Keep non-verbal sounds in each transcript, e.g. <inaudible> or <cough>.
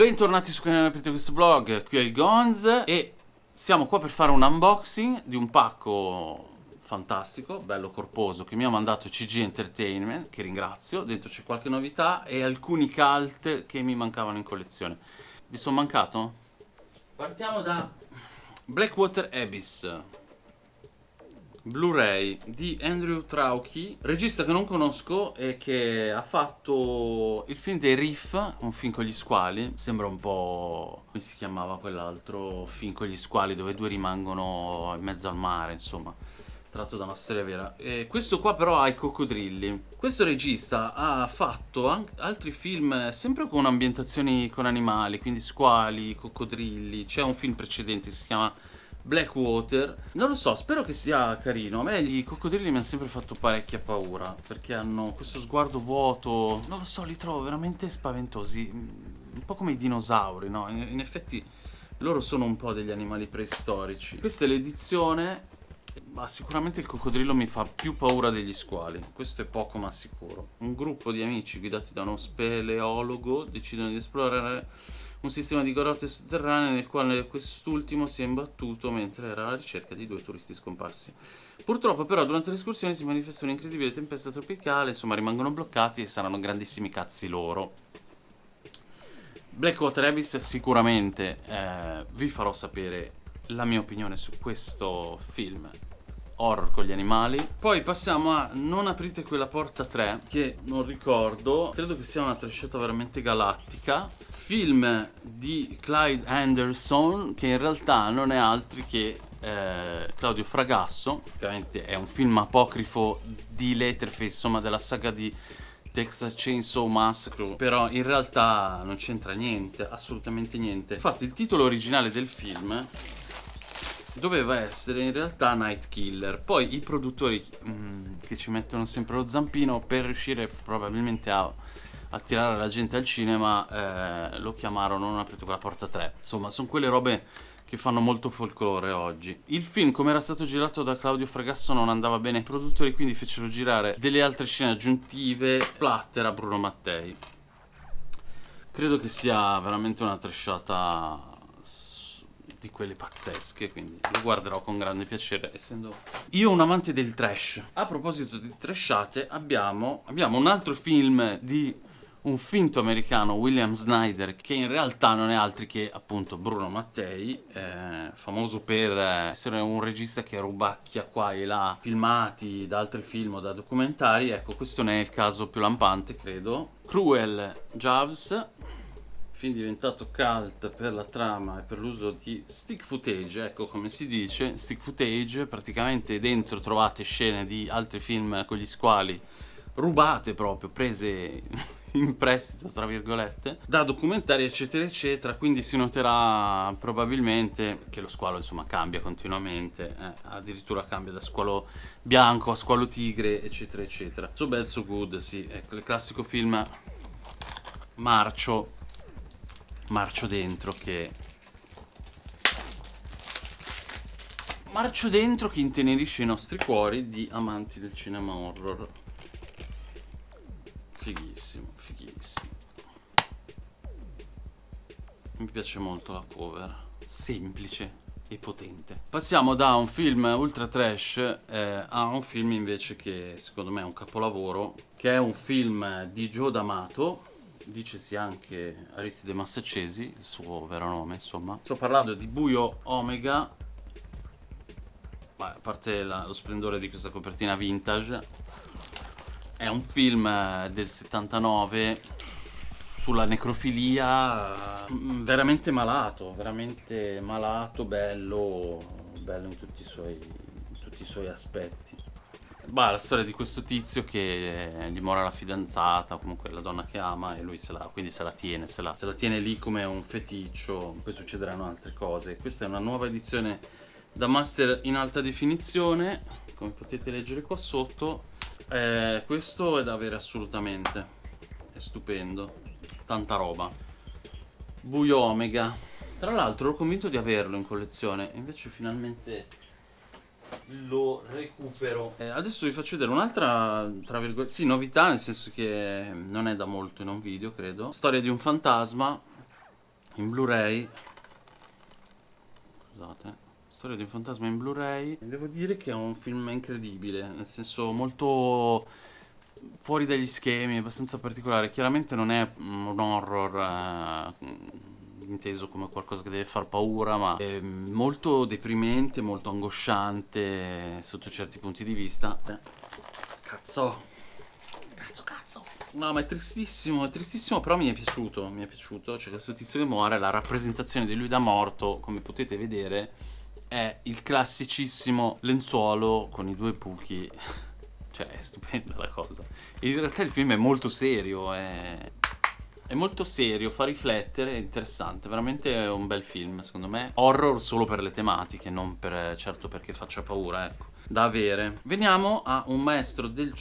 Bentornati su canale Aprite questo blog, qui è il Gonz e siamo qua per fare un unboxing di un pacco fantastico, bello corposo, che mi ha mandato CG Entertainment, che ringrazio, dentro c'è qualche novità e alcuni cult che mi mancavano in collezione. Vi sono mancato? Partiamo da Blackwater Abyss, Blu-ray di Andrew Trauchi, regista che non conosco e che ha fatto il film dei Riff, un film con gli squali, sembra un po'... come si chiamava quell'altro film con gli squali dove due rimangono in mezzo al mare, insomma tratto da una storia vera. E questo qua però ha i coccodrilli. Questo regista ha fatto altri film sempre con ambientazioni con animali, quindi squali, coccodrilli. C'è un film precedente che si chiama Blackwater. Non lo so, spero che sia carino. A me i coccodrilli mi hanno sempre fatto parecchia paura Perché hanno questo sguardo vuoto. Non lo so, li trovo veramente spaventosi. Un po' come i dinosauri, no? In, in effetti loro sono un po' degli animali preistorici. Questa è l'edizione ma sicuramente il coccodrillo mi fa più paura degli squali, questo è poco ma sicuro. Un gruppo di amici guidati da uno speleologo decidono di esplorare un sistema di grotte sotterranee nel quale quest'ultimo si è imbattuto mentre era alla ricerca di due turisti scomparsi. Purtroppo però durante l'escursione si manifesta un'incredibile tempesta tropicale, insomma rimangono bloccati e saranno grandissimi cazzi loro. Blackwater Abyss sicuramente eh, vi farò sapere la mia opinione su questo film horror con gli animali. Poi passiamo a Non aprite quella porta 3, che non ricordo, credo che sia una trasciata veramente galattica. Film di Clyde Anderson, che in realtà non è altri che eh, Claudio Fragasso, ovviamente è un film apocrifo di Letterface, insomma della saga di Texas Chainsaw Massacre però in realtà non c'entra niente, assolutamente niente infatti il titolo originale del film doveva essere in realtà Night Killer. Poi i produttori mm, che ci mettono sempre lo zampino per riuscire probabilmente a attirare la gente al cinema eh, lo chiamarono Non aprite quella porta 3. Insomma, sono quelle robe che fanno molto folklore oggi. Il film, come era stato girato da Claudio Fragasso, non andava bene ai produttori, quindi fecero girare delle altre scene aggiuntive, splatter a Bruno Mattei. Credo che sia veramente una tresciata di quelle pazzesche, quindi lo guarderò con grande piacere, essendo io un amante del trash. A proposito di trashate, abbiamo, abbiamo un altro film di un finto americano, William Snyder, che in realtà non è altro che appunto Bruno Mattei, eh, famoso per essere un regista che rubacchia qua e là filmati da altri film o da documentari, ecco questo ne è il caso più lampante credo. Cruel Jaws, film diventato cult per la trama e per l'uso di stick footage, ecco come si dice, stick footage, praticamente dentro trovate scene di altri film con gli squali rubate proprio, prese <laughs> in prestito tra virgolette da documentari eccetera eccetera. Quindi si noterà probabilmente che lo squalo insomma cambia continuamente eh, addirittura cambia da squalo bianco a squalo tigre eccetera eccetera. So Bad So Good sì, ecco il classico film marcio marcio dentro che marcio dentro che intenerisce i nostri cuori di amanti del cinema horror. Fighissimo fighissimo. Mi piace molto la cover semplice e potente. Passiamo da un film ultra trash eh, a un film invece che secondo me è un capolavoro che è un film di Joe D'Amato dicesi anche Aristide Massaccesi, il suo vero nome insomma. Sto parlando di Buio Omega, a parte la, lo splendore di questa copertina vintage, è un film eh, del 79 sulla necrofilia mm, veramente malato, veramente malato, bello, bello in tutti i suoi, in tutti i suoi aspetti. Bah, la storia di questo tizio che eh, gli mora la fidanzata, comunque la donna che ama, e lui se la, quindi se la tiene, se la, se la tiene lì come un feticcio, poi succederanno altre cose. Questa è una nuova edizione da master in alta definizione, come potete leggere qua sotto. Eh, questo è da avere assolutamente, è stupendo, tanta roba. Buio Omega. Tra l'altro ero convinto di averlo in collezione, invece finalmente lo recupero eh, adesso vi faccio vedere un'altra tra virgolette sì novità nel senso che non è da molto in un video credo storia di un fantasma in Blu-ray. Scusate. Storia di un fantasma in Blu-ray. Devo dire che è un film incredibile, nel senso molto fuori dagli schemi, abbastanza particolare. Chiaramente non è un horror eh, inteso come qualcosa che deve far paura, ma è molto deprimente, molto angosciante sotto certi punti di vista. Eh. Cazzo. Cazzo, cazzo. No, ma è tristissimo, è tristissimo, però mi è piaciuto, mi è piaciuto. Cioè, questo tizio che muore, la rappresentazione di lui da morto, come potete vedere, è il classicissimo lenzuolo con i due buchi. <laughs> cioè, è stupenda la cosa. In realtà il film è molto serio, è... È molto serio, fa riflettere, è interessante, veramente è un bel film secondo me. Horror solo per le tematiche, non per, certo perché faccia paura, ecco. Da avere. Veniamo a un maestro del...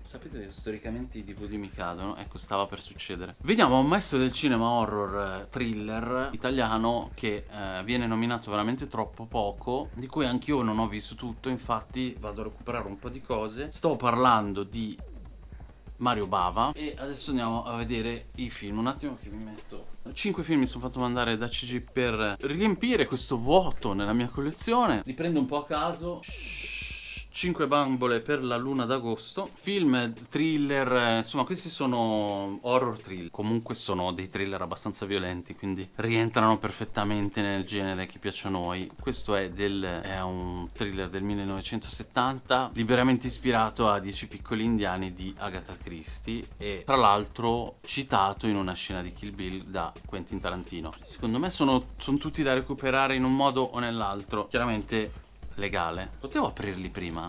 Sapete che storicamente i DVD mi cadono? Ecco, stava per succedere. Vediamo un maestro del cinema horror eh, thriller italiano che eh, viene nominato veramente troppo poco, di cui anch'io non ho visto tutto, infatti vado a recuperare un po' di cose. Sto parlando di Mario Bava. E adesso andiamo a vedere i film. Un attimo che mi metto. 5 film mi sono fatto mandare da CG per riempire questo vuoto nella mia collezione. Li prendo un po' a caso. Shhh 5 bambole per la luna d'agosto Film, thriller, eh, insomma questi sono horror thriller Comunque sono dei thriller abbastanza violenti Quindi rientrano perfettamente nel genere che piace a noi. Questo è, del, è un thriller del 1970 Liberamente ispirato a 10 piccoli indiani di Agatha Christie E tra l'altro citato in una scena di Kill Bill da Quentin Tarantino. Secondo me sono, sono tutti da recuperare in un modo o nell'altro. Chiaramente legale. Potevo aprirli prima?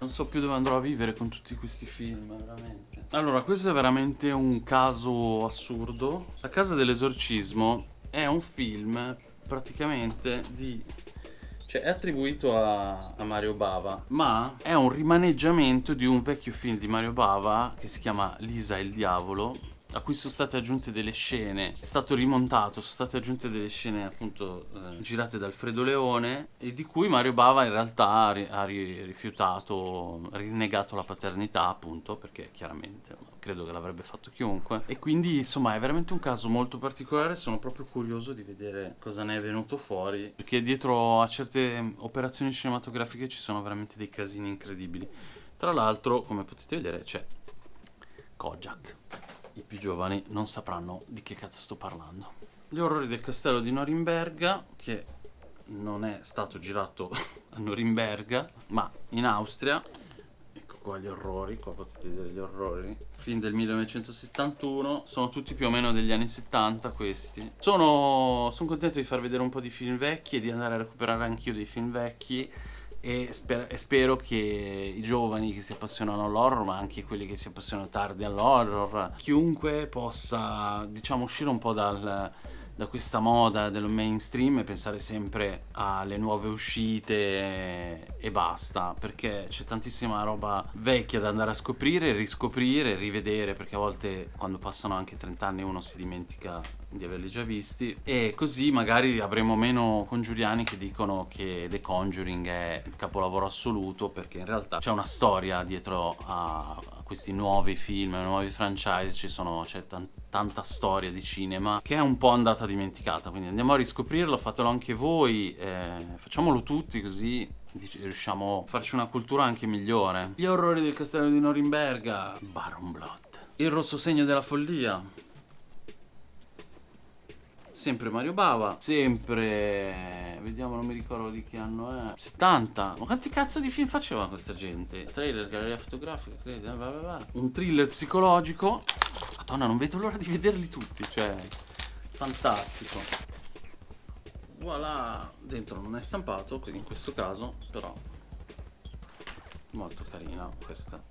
Non so più dove andrò a vivere con tutti questi film, veramente. Allora, questo è veramente un caso assurdo. La casa dell'esorcismo è un film praticamente di... Cioè, è attribuito a, a, Mario Bava, ma è un rimaneggiamento di un vecchio film di Mario Bava che si chiama Lisa e il diavolo, a cui sono state aggiunte delle scene, è stato rimontato, sono state aggiunte delle scene appunto eh, girate da Alfredo Leone e di cui Mario Bava in realtà ha, ri ha ri rifiutato, rinnegato la paternità appunto perché chiaramente credo che l'avrebbe fatto chiunque. E quindi insomma è veramente un caso molto particolare, sono proprio curioso di vedere cosa ne è venuto fuori perché dietro a certe operazioni cinematografiche ci sono veramente dei casini incredibili. Tra l'altro come potete vedere c'è Kojak i più giovani non sapranno di che cazzo sto parlando. Gli orrori del castello di Norimberga, che non è stato girato <laughs> a Norimberga, ma in Austria. Ecco qua gli orrori, qua potete vedere gli orrori. Film del 1971, sono tutti più o meno degli anni 70 questi. Sono, sono contento di far vedere un po' di film vecchi e di andare a recuperare anch'io dei film vecchi e, sper e, spero che i giovani che si appassionano all'horror ma anche quelli che si appassionano tardi all'horror chiunque possa diciamo uscire un po' dal, da questa moda del mainstream e pensare sempre alle nuove uscite e basta perché c'è tantissima roba vecchia da andare a scoprire, riscoprire, rivedere perché a volte quando passano anche 30 anni uno si dimentica di averli già visti e così magari avremo meno congiuriani che dicono che The Conjuring è il capolavoro assoluto perché in realtà c'è una storia dietro a questi nuovi film, nuovi franchise, c'è tanta storia di cinema che è un po' andata dimenticata, quindi andiamo a riscoprirlo, fatelo anche voi, eh, facciamolo tutti così riusciamo a farci una cultura anche migliore. Gli orrori del castello di Norimberga, Baron Blood. Il rosso segno della follia, Sempre Mario Bava, sempre... Vediamo, non mi ricordo di che anno è. 70. Ma quanti cazzo di film faceva questa gente? Trailer, galleria fotografica, credo. Va, va, va. Un thriller psicologico. Madonna, non vedo l'ora di vederli tutti, cioè... Fantastico. Voilà. Dentro non è stampato, quindi in questo caso, però... Molto carina questa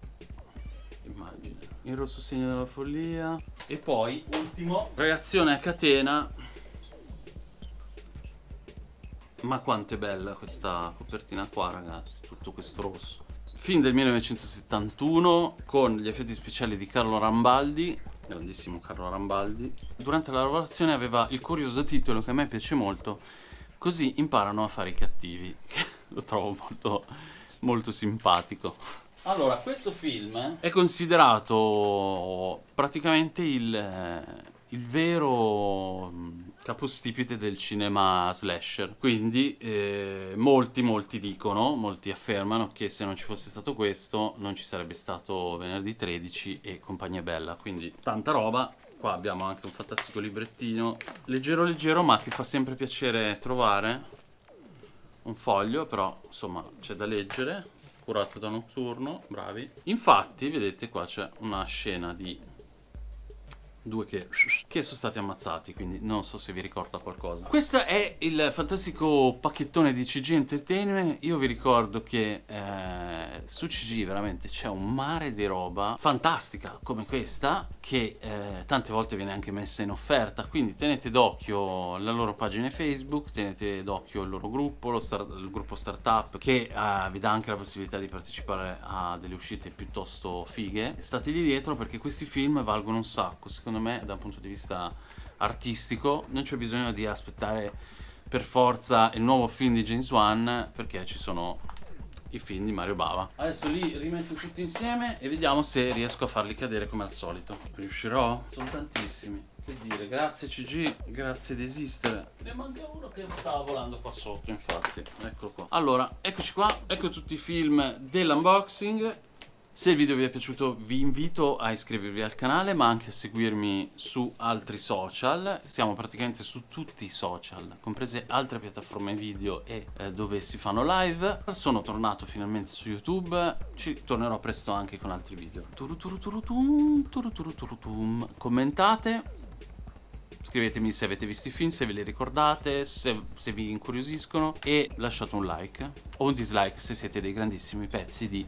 immagine. Il rosso segno della follia. E poi, ultimo, reazione a catena ma quanto è bella questa copertina qua ragazzi, tutto questo rosso. Film del 1971 con gli effetti speciali di Carlo Rambaldi, grandissimo Carlo Rambaldi. Durante la lavorazione aveva il curioso titolo che a me piace molto, Così imparano a fare i cattivi, <laughs> lo trovo molto, molto simpatico. Allora, questo film è considerato praticamente il, eh, il vero mm, capostipite del cinema slasher. Quindi eh, molti, molti dicono, molti affermano che se non ci fosse stato questo non ci sarebbe stato venerdì 13 e compagnia bella. Quindi tanta roba. Qua abbiamo anche un fantastico librettino, leggero leggero ma che fa sempre piacere trovare. Un foglio, però insomma c'è da leggere, curato da Notturno, bravi. Infatti, vedete qua c'è una scena di due che, che, sono stati ammazzati, quindi non so se vi ricorda qualcosa. Questo è il fantastico pacchettone di CG Entertainment. Io vi ricordo che eh, su CG veramente c'è un mare di roba fantastica come questa, che eh, tante volte viene anche messa in offerta, quindi tenete d'occhio la loro pagina Facebook, tenete d'occhio il loro gruppo, start, il gruppo startup, che eh, vi dà anche la possibilità di partecipare a delle uscite piuttosto fighe. Stategli dietro perché questi film valgono un sacco, secondo me da un punto di vista artistico non c'è bisogno di aspettare per forza il nuovo film di James Wan perché ci sono i film di Mario Bava. Adesso li rimetto tutti insieme e vediamo se riesco a farli cadere come al solito. Riuscirò? Sono tantissimi. Che dire, grazie CG, grazie di esistere. Ne manca uno che stava volando qua sotto, infatti. Eccolo qua. Allora, eccoci qua. Ecco tutti i film dell'unboxing. Se il video vi è piaciuto vi invito a iscrivervi al canale ma anche a seguirmi su altri social, siamo praticamente su tutti i social, comprese altre piattaforme video e eh, dove si fanno live. Sono tornato finalmente su YouTube, ci tornerò presto anche con altri video. Commentate, scrivetemi se avete visto i film, se ve li ricordate, se, se vi incuriosiscono. E lasciate un like o un dislike se siete dei grandissimi pezzi di